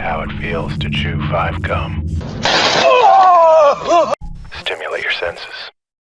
How it feels to chew five gum. Ah! Stimulate your senses.